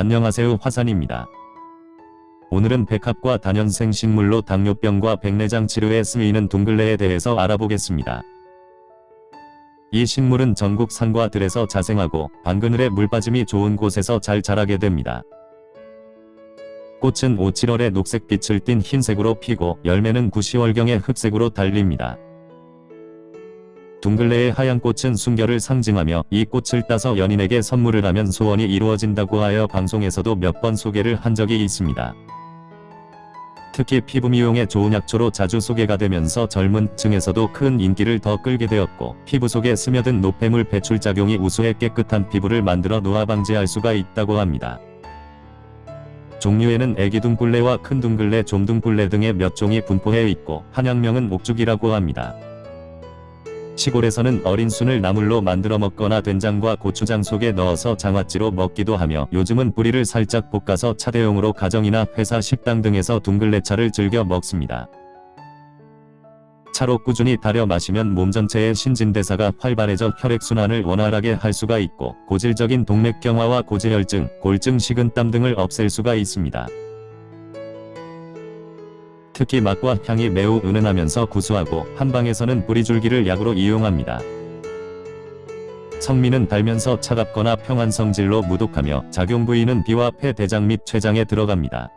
안녕하세요 화산입니다. 오늘은 백합과 단연생 식물로 당뇨병과 백내장 치료에 쓰이는 둥글레에 대해서 알아보겠습니다. 이 식물은 전국 산과 들에서 자생하고 방그늘에 물빠짐이 좋은 곳에서 잘 자라게 됩니다. 꽃은 5, 7월에 녹색빛을 띤 흰색으로 피고 열매는 9, 10월경에 흑색으로 달립니다. 둥글레의 하얀 꽃은 순결을 상징하며 이 꽃을 따서 연인에게 선물을 하면 소원이 이루어진다고 하여 방송에서도 몇 번 소개를 한 적이 있습니다. 특히 피부 미용에 좋은 약초로 자주 소개가 되면서 젊은 층에서도 큰 인기를 더 끌게 되었고 피부 속에 스며든 노폐물 배출 작용이 우수해 깨끗한 피부를 만들어 노화 방지할 수가 있다고 합니다. 종류에는 애기 둥글레와 큰 둥글레, 좀둥글레 등의 몇 종이 분포해 있고 한약명은 옥죽이라고 합니다. 시골에서는 어린 순을 나물로 만들어 먹거나 된장과 고추장 속에 넣어서 장아찌로 먹기도 하며 요즘은 뿌리를 살짝 볶아서 차대용으로 가정이나 회사 식당 등에서 둥글레차를 즐겨 먹습니다. 차로 꾸준히 달여 마시면 몸 전체의 신진대사가 활발해져 혈액순환을 원활하게 할 수가 있고 고질적인 동맥경화와 고지혈증, 골증, 식은땀 등을 없앨 수가 있습니다. 특히 맛과 향이 매우 은은하면서 구수하고 한방에서는 뿌리줄기를 약으로 이용합니다. 성미는 달면서 차갑거나 평한 성질로 무독하며 작용 부위는 비와 폐, 대장 및 췌장에 들어갑니다.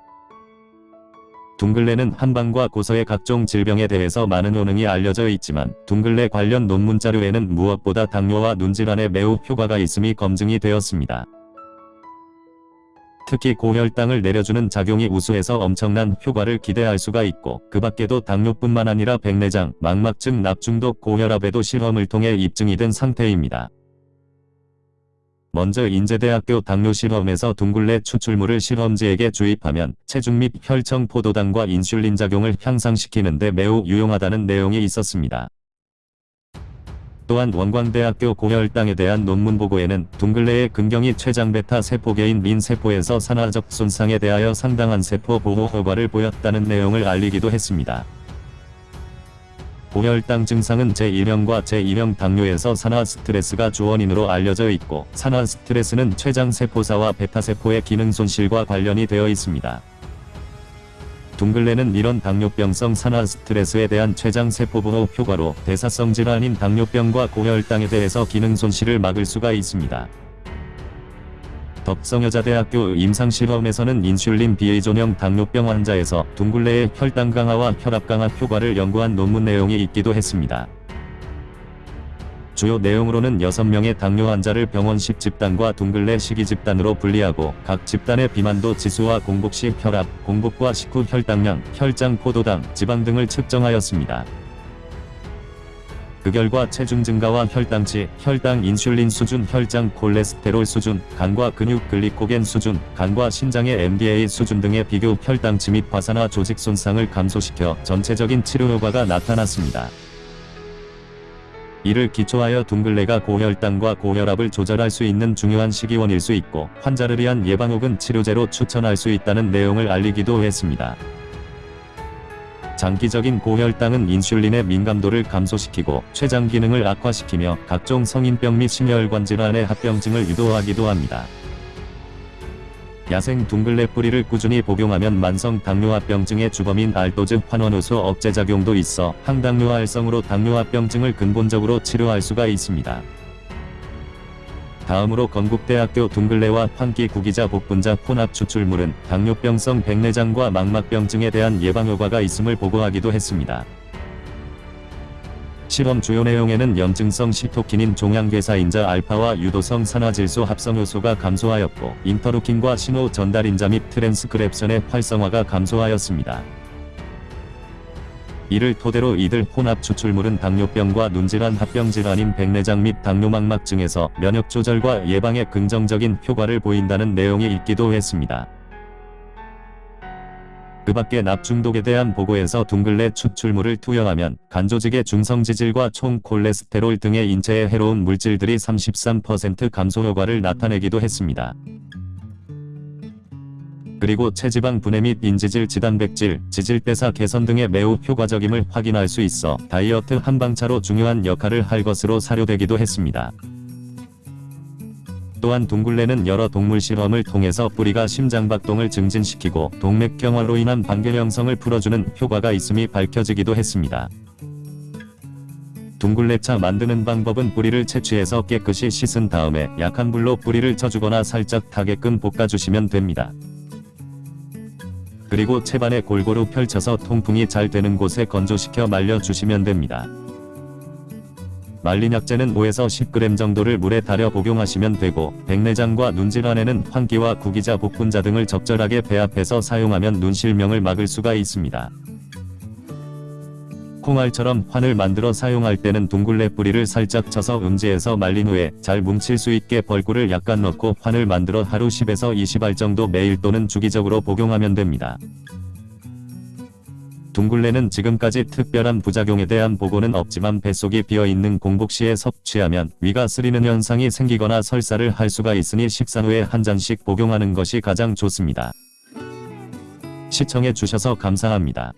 둥글레는 한방과 고서의 각종 질병에 대해서 많은 효능이 알려져 있지만 둥글레 관련 논문 자료에는 무엇보다 당뇨와 눈질환에 매우 효과가 있음이 검증이 되었습니다. 특히 고혈당을 내려주는 작용이 우수해서 엄청난 효과를 기대할 수가 있고 그 밖에도 당뇨뿐만 아니라 백내장, 망막증, 납중독, 고혈압에도 실험을 통해 입증이 된 상태입니다. 먼저 인제대학교 당뇨실험에서 둥글레 추출물을 실험지에게 주입하면 체중 및 혈청 포도당과 인슐린 작용을 향상시키는 데 매우 유용하다는 내용이 있었습니다. 또한 원광대학교 고혈당에 대한 논문 보고에는 둥글레의 근경이 췌장베타 세포계인 린 세포에서 산화적 손상에 대하여 상당한 세포 보호 효과를 보였다는 내용을 알리기도 했습니다. 고혈당 증상은 제1형과 제2형 당뇨에서 산화 스트레스가 주원인으로 알려져 있고 산화 스트레스는 췌장 세포사와 베타세포의 기능 손실과 관련이 되어 있습니다. 둥글레는 이런 당뇨병성 산화 스트레스에 대한 췌장 세포보호 효과로 대사성 질환인 당뇨병과 고혈당에 대해서 기능 손실을 막을 수가 있습니다. 덕성여자대학교 임상실험에서는 인슐린 비의존형 당뇨병 환자에서 둥글레의 혈당 강화와 혈압 강화 효과를 연구한 논문 내용이 있기도 했습니다. 주요 내용으로는 6명의 당뇨 환자를 병원식 집단과 둥글레 시기 집단으로 분리하고 각 집단의 비만도 지수와 공복시 혈압, 공복과 식후 혈당량, 혈장 포도당, 지방 등을 측정하였습니다. 그 결과 체중 증가와 혈당치, 혈당 인슐린 수준, 혈장 콜레스테롤 수준, 간과 근육 글리코겐 수준, 간과 신장의 MDA 수준 등의 비교 혈당치 및 화산화 조직 손상을 감소시켜 전체적인 치료 효과가 나타났습니다. 이를 기초하여 둥글레가 고혈당과 고혈압을 조절할 수 있는 중요한 식이원일 수 있고 환자를 위한 예방 혹은 치료제로 추천할 수 있다는 내용을 알리기도 했습니다. 장기적인 고혈당은 인슐린의 민감도를 감소시키고 췌장 기능을 악화시키며 각종 성인병 및 심혈관 질환의 합병증을 유도하기도 합니다. 야생 둥글레 뿌리를 꾸준히 복용하면 만성 당뇨합병증의 주범인 알도즈 환원효소 억제작용도 있어 항당뇨활성으로 당뇨합병증을 근본적으로 치료할 수가 있습니다. 다음으로 건국대학교 둥글레와 황기 구기자 복분자 혼합 추출물은 당뇨병성 백내장과 망막병증에 대한 예방 효과가 있음을 보고하기도 했습니다. 실험 주요 내용에는 염증성 시토카인 종양괴사인자 알파와 유도성 산화질소 합성효소가 감소하였고 인터루킨과 신호 전달인자 및 트랜스크랩션의 활성화가 감소하였습니다. 이를 토대로 이들 혼합 추출물은 당뇨병과 눈질환 합병질환인 백내장 및 당뇨망막증에서 면역 조절과 예방에 긍정적인 효과를 보인다는 내용이 있기도 했습니다. 그 밖에 납중독에 대한 보고에서 둥글레 추출물을 투여하면 간조직의 중성지질과 총 콜레스테롤 등의 인체에 해로운 물질들이 33% 감소 효과를 나타내기도 했습니다. 그리고 체지방 분해 및 인지질 지단백질, 지질대사 개선 등의 매우 효과적임을 확인할 수 있어 다이어트 한방차로 중요한 역할을 할 것으로 사료되기도 했습니다. 또한 둥글레는 여러 동물 실험을 통해서 뿌리가 심장박동을 증진시키고 동맥경화로 인한 반결 형성을 풀어주는 효과가 있음이 밝혀지기도 했습니다. 둥글레차 만드는 방법은 뿌리를 채취해서 깨끗이 씻은 다음에 약한 불로 뿌리를 쳐주거나 살짝 타게끔 볶아주시면 됩니다. 그리고 채반에 골고루 펼쳐서 통풍이 잘 되는 곳에 건조시켜 말려주시면 됩니다. 말린 약재는 5에서 10g 정도를 물에 달여 복용하시면 되고 백내장과 눈질환에는 환기와 구기자 복분자 등을 적절하게 배합해서 사용하면 눈실명을 막을 수가 있습니다. 콩알처럼 환을 만들어 사용할 때는 둥글레 뿌리를 살짝 쳐서 음지에서 말린 후에 잘 뭉칠 수 있게 벌꿀을 약간 넣고 환을 만들어 하루 10에서 20알 정도 매일 또는 주기적으로 복용하면 됩니다. 둥글레는 지금까지 특별한 부작용에 대한 보고는 없지만 뱃속이 비어있는 공복 시에 섭취하면 위가 쓰리는 현상이 생기거나 설사를 할 수가 있으니 식사 후에 한 잔씩 복용하는 것이 가장 좋습니다. 시청해 주셔서 감사합니다.